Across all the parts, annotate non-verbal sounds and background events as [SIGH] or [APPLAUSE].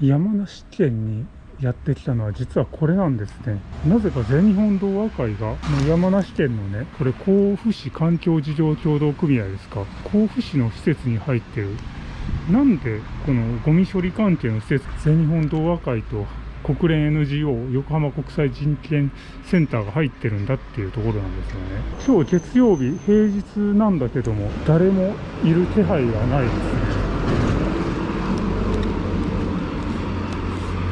山梨県にやってきたのは実はこれなんですね。なぜか全日本童話会が山梨県のね、これ甲府市環境事業協同組合ですか。甲府市の施設に入ってる。なんでこのゴミ処理関係の施設、全日本童話会と国連 NGO 横浜国際人権センターが入ってるんだっていうところなんですよね。今日月曜日、平日なんだけども、誰もいる気配がないですね。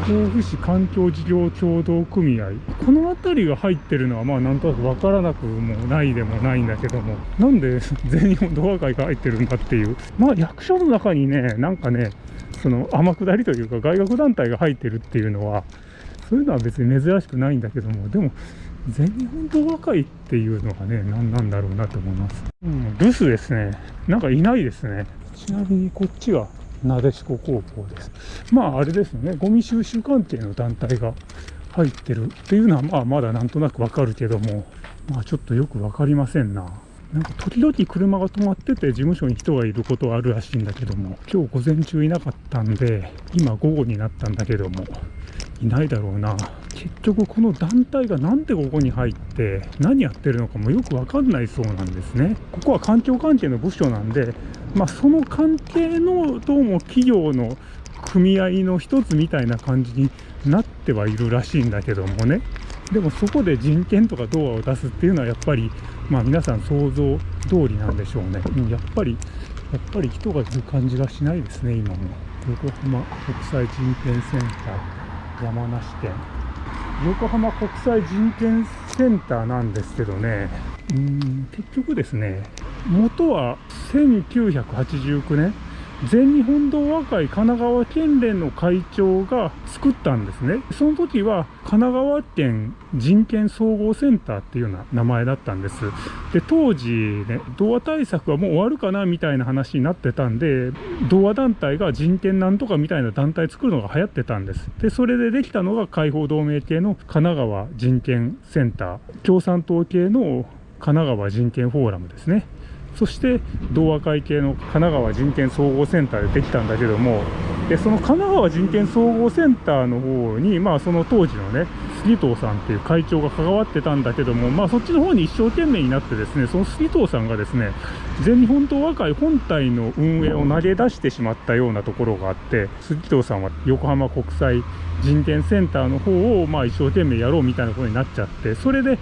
甲府市環境事業協同組合。この辺りが入ってるのはまあなんとなく分からなくもないでもないんだけども。なんで [LAUGHS] 全日本動画会が入ってるんだっていう。まあ役所の中にねなんかねその天下りというか外学団体が入ってるっていうのはそういうのは別に珍しくないんだけども。でも全日本動画会っていうのがね何なんだろうなと思います、うん、留守ですね。なんかいないですね。ちなみにこっちがなでしこ高校です。まああれですね、ゴミ収集関係の団体が入ってるっていうのはまあまだなんとなくわかるけども、まあちょっとよく分かりませんな。なんか時々車が止まってて事務所に人がいることはあるらしいんだけども、今日午前中いなかったんで、今午後になったんだけども、いないだろうな。結局この団体がなんでここに入って何やってるのかもよくわかんないそうなんですね。ここは環境関係の部署なんで、まあ、その関係のどうも企業の組合の一つみたいな感じになってはいるらしいんだけどもね。でもそこで人権とか動画を出すっていうのはやっぱり、まあ、皆さん想像通りなんでしょうね。やっぱり、やっぱり人がいる感じがしないですね、今も。横浜国際人権センター山梨県横浜国際人権センターなんですけどね、うん、結局ですね、元は1989年、全日本童話会神奈川県連の会長が作ったんですね。その時は神奈川県人権総合センターっていうような名前だったんです。で、当時ね、童話対策はもう終わるかなみたいな話になってたんで、童話団体が人権なんとかみたいな団体作るのが流行ってたんです。で、それでできたのが解放同盟系の神奈川人権センター、共産党系の神奈川人権フォーラムですね。そして同和会系の神奈川人権総合センターでできたんだけどもでその神奈川人権総合センターの方にまあその当時のね杉藤さんっていう会長が関わってたんだけどもまあそっちの方に一生懸命になってですねその杉藤さんがですね全日本党和会本体の運営を投げ出してしまったようなところがあって杉藤さんは横浜国際人権センターの方をまあ一生懸命やろうみたいなことになっちゃってそれで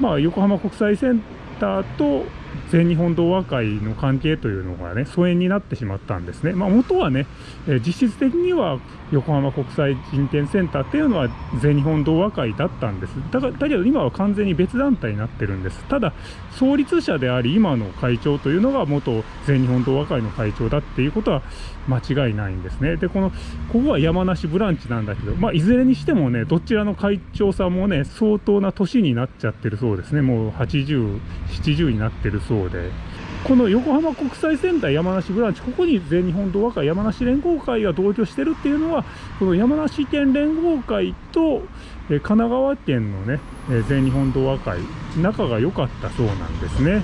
まあ横浜国際センターと全日本童話会の関係というのがね、疎遠になってしまったんですね。まあ、元はね、え実質的には横浜国際人権センターっていうのは全日本童話会だったんです。だだけど今は完全に別団体になってるんです。ただ、創立者であり今の会長というのが元全日本童話会の会長だっていうことは間違いないんですね。で、この、ここは山梨ブランチなんだけど、まあ、いずれにしてもね、どちらの会長さんもね、相当な年になっちゃってるそうですね。もう80、70になってるそうで。この横浜国際センター山梨ブランチ、ここに全日本童話会山梨連合会が同居してるっていうのは、この山梨県連合会と、え神奈川県のね、え全日本童話会、仲が良かったそうなんですね。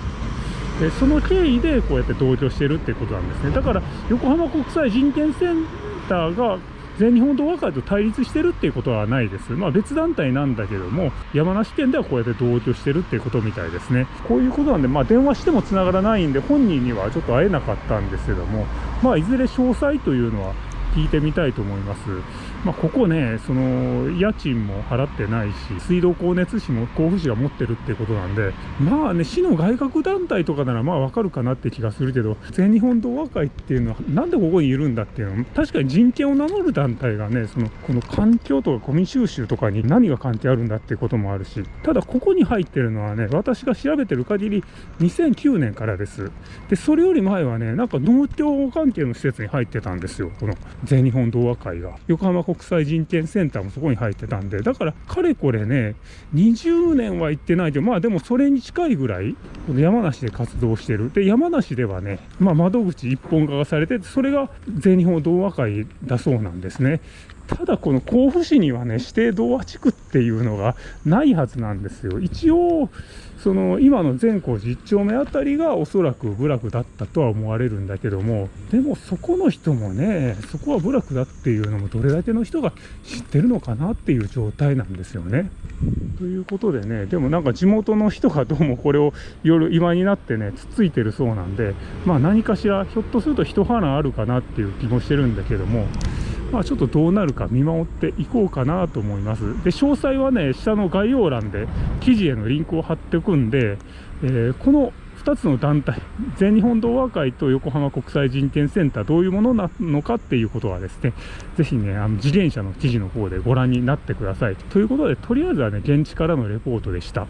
でその経緯でこうやって同居してるってことなんですね。だから横浜国際人権センターが全日本同和会と対立してるっていうことはないです。まあ別団体なんだけども、山梨県ではこうやって同居してるっていうことみたいですね。こういうことなんで、まあ電話しても繋がらないんで、本人にはちょっと会えなかったんですけども、まあいずれ詳細というのは聞いてみたいと思います。まあ、ここね、その、家賃も払ってないし、水道光熱費も甲府市が持ってるってことなんで、まあね、市の外郭団体とかならまあわかるかなって気がするけど、全日本同和会っていうのは、なんでここにいるんだっていうのは、確かに人権を名乗る団体がね、その、この環境とかゴミ収集とかに何が関係あるんだっていうこともあるし、ただここに入ってるのはね、私が調べてる限り、2009年からです。で、それより前はね、なんか農協関係の施設に入ってたんですよ、この全日本同和会が。横浜国国際人権センターもそこに入ってたんで、だからかれこれね、20年は行ってないけど、まあでもそれに近いぐらい、この山梨で活動してる。で、山梨ではね、まあ窓口一本化がされて、それが全日本同和会だそうなんですね。ただこの甲府市にはね指定童話地区っていうのがないはずなんですよ一応その今の善光寺1丁目あたりがおそらく部落だったとは思われるんだけどもでもそこの人もねそこは部落だっていうのもどれだけの人が知ってるのかなっていう状態なんですよね。ということでねでもなんか地元の人がどうもこれを夜今になってねつっついてるそうなんでまあ何かしらひょっとすると一花あるかなっていう気もしてるんだけどもまあ、ちょっとどうなるか見守っていこうかなと思います。で、詳細はね、下の概要欄で記事へのリンクを貼っておくんで、えー、この2つの団体、全日本童話会と横浜国際人権センター、どういうものなのかっていうことはですね、ぜひね、あの自転車の記事の方でご覧になってください。ということで、とりあえずはね、現地からのレポートでした。